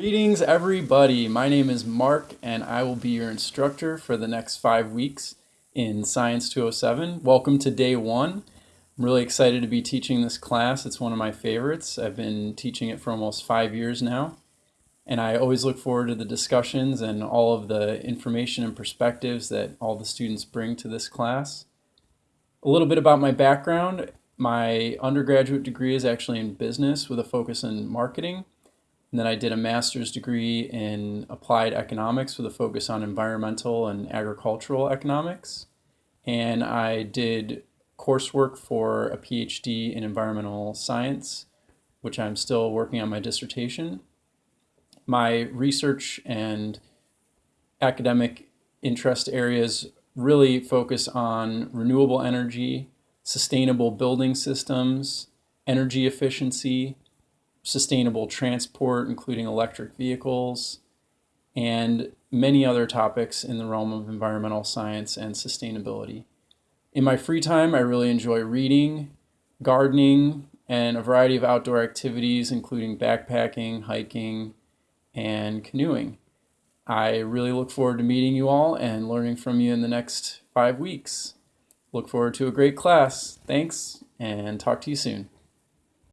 Greetings, everybody. My name is Mark, and I will be your instructor for the next five weeks in Science 207. Welcome to day one. I'm really excited to be teaching this class. It's one of my favorites. I've been teaching it for almost five years now, and I always look forward to the discussions and all of the information and perspectives that all the students bring to this class. A little bit about my background. My undergraduate degree is actually in business with a focus in marketing. And then I did a master's degree in applied economics with a focus on environmental and agricultural economics. And I did coursework for a PhD in environmental science, which I'm still working on my dissertation. My research and academic interest areas really focus on renewable energy, sustainable building systems, energy efficiency, sustainable transport, including electric vehicles, and many other topics in the realm of environmental science and sustainability. In my free time, I really enjoy reading, gardening, and a variety of outdoor activities, including backpacking, hiking, and canoeing. I really look forward to meeting you all and learning from you in the next five weeks. Look forward to a great class. Thanks, and talk to you soon.